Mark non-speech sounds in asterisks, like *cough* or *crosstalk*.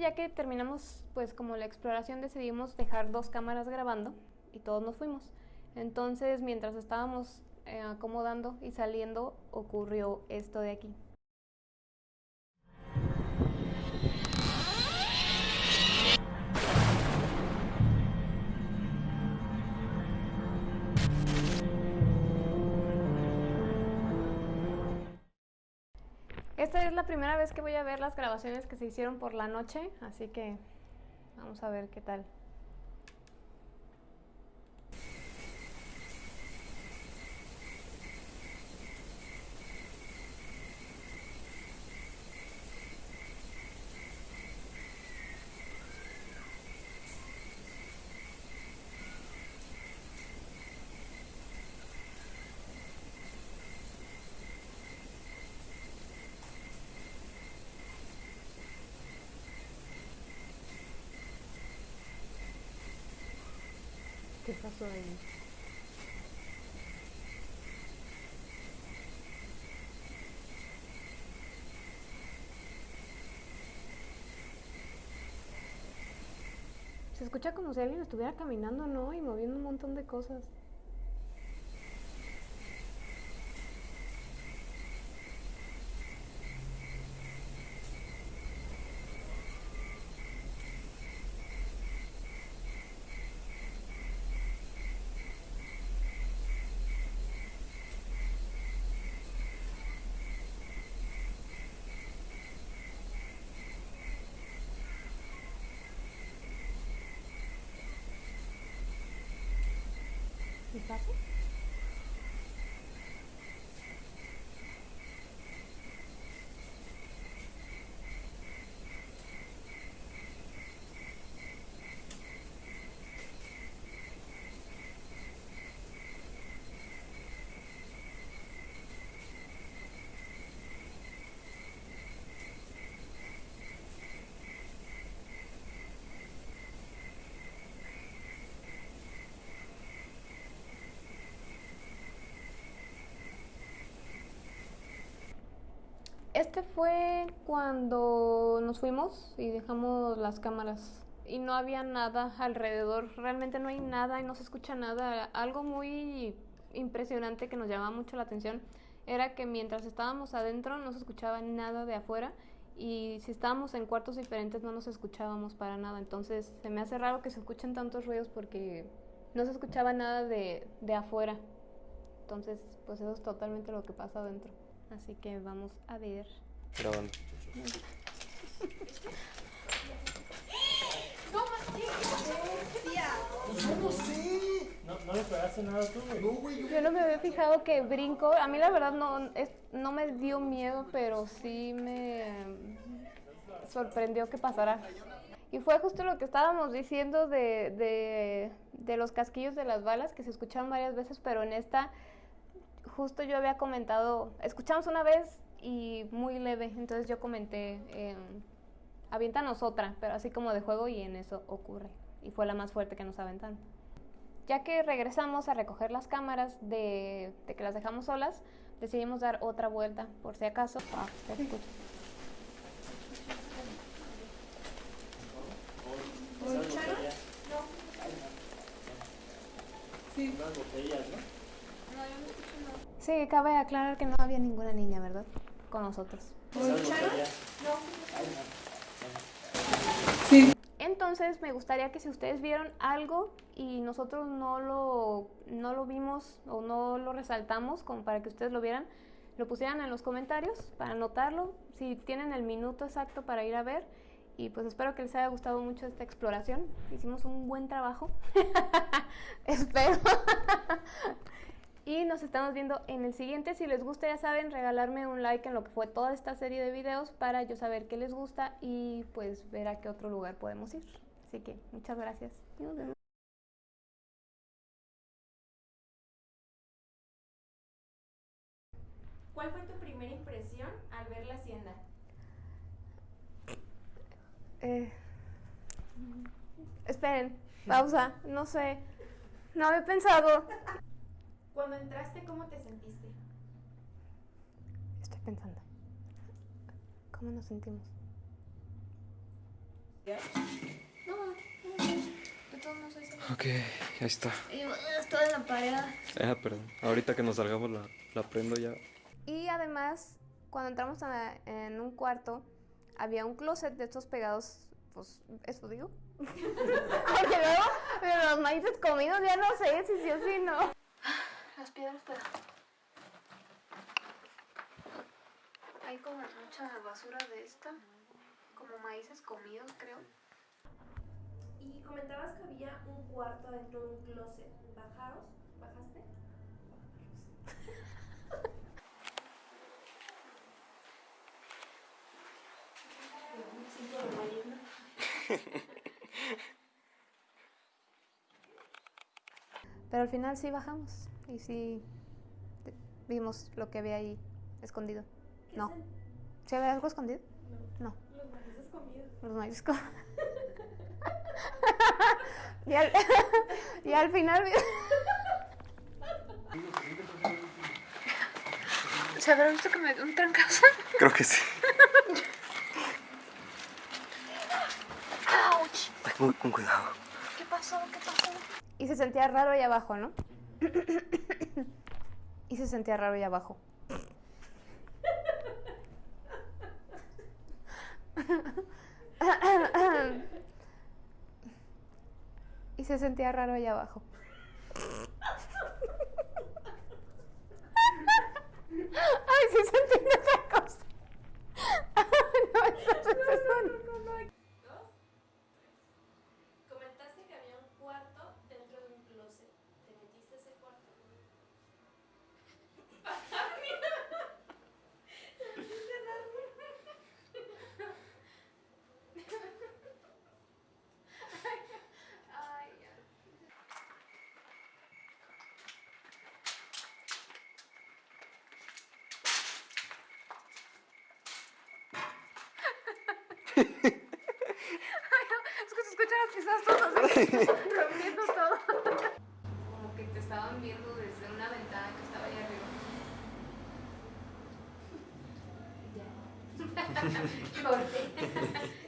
Ya que terminamos pues como la exploración decidimos dejar dos cámaras grabando y todos nos fuimos. Entonces mientras estábamos eh, acomodando y saliendo ocurrió esto de aquí. Esta es la primera vez que voy a ver las grabaciones que se hicieron por la noche, así que vamos a ver qué tal. ¿Qué pasó ahí? Se escucha como si alguien estuviera caminando, ¿no? Y moviendo un montón de cosas. ¿Qué Este fue cuando nos fuimos y dejamos las cámaras y no había nada alrededor, realmente no hay nada y no se escucha nada. Algo muy impresionante que nos llamaba mucho la atención era que mientras estábamos adentro no se escuchaba nada de afuera y si estábamos en cuartos diferentes no nos escuchábamos para nada. Entonces se me hace raro que se escuchen tantos ruidos porque no se escuchaba nada de, de afuera. Entonces pues eso es totalmente lo que pasa adentro. Así que vamos a ver. ¿Cómo sé? ¿No, ¿No le pegaste nada tú, güey? No, güey, yo... Yo no me había fijado que brinco. A mí la verdad no, es, no me dio miedo, pero sí me sorprendió que pasara. Y fue justo lo que estábamos diciendo de, de, de los casquillos de las balas, que se escucharon varias veces, pero en esta justo yo había comentado, escuchamos una vez y muy leve, entonces yo comenté, eh, aviéntanos otra, pero así como de juego y en eso ocurre. Y fue la más fuerte que nos aventaron. Ya que regresamos a recoger las cámaras de, de que las dejamos solas, decidimos dar otra vuelta, por si acaso. Ah, se escucha. Unas botellas, ¿no? Sí, cabe aclarar que no había ninguna niña, ¿verdad? Con nosotros. Sí. Entonces me gustaría que si ustedes vieron algo y nosotros no lo, no lo vimos o no lo resaltamos como para que ustedes lo vieran, lo pusieran en los comentarios para anotarlo, si tienen el minuto exacto para ir a ver. Y pues espero que les haya gustado mucho esta exploración. Hicimos un buen trabajo. *laughs* espero. Y nos estamos viendo en el siguiente. Si les gusta, ya saben, regalarme un like en lo que fue toda esta serie de videos para yo saber qué les gusta y pues ver a qué otro lugar podemos ir. Así que muchas gracias. Y nos vemos. ¿Cuál fue tu primera impresión al ver la hacienda? Eh, esperen, pausa, no sé. No había pensado. Cuando entraste, ¿cómo te sentiste? Estoy pensando. ¿Cómo nos sentimos? No, no, de todos modos ahí se ve. Ok, ahí está. "Ugh, estoy en la pared. Ah, perdón. Ahorita que nos salgamos la, la prendo ya. Y además, cuando entramos a- en un cuarto, había un closet de estos pegados, pues, eso digo. *laughs* Porque luego, los maíces comidos ya no sé si sí o si no. Las piedras, pero... Hay como mucha basura de esta, como maíces comidos, creo. Y comentabas que había un cuarto dentro de un closet. ¿Bajaros? ¿Bajaste? Pero al final sí bajamos y sí vimos lo que había ahí escondido. ¿Qué No. ¿Sí había algo escondido? No. Los maíces comidos. Los maíces co- *laughs* y, al, *laughs* y al final... vi- *laughs* ¿Se habrá visto que me dio un trancazo? Creo que sí. ¡Auch! Con, con cuidado. ¿Qué pasó? ¿Qué pasó? Y se sentía raro ahí abajo, ¿no? *coughs* y se sentía raro ahí abajo. *coughs* y se sentía raro ahí abajo. Ay, sentí otra cosa. no, eso no es eso. Dos. Comentaste que había un cuarto dentro de un closet. ¿Te metiste a ese cuarto? Ay, ya. Ay, no, es que se escuchan las pisadas todas así, *laughs* rompiendo todo. Como que te estaban viendo desde una ventana que estaba ahí arriba. Ya. *laughs* *laughs* Corte.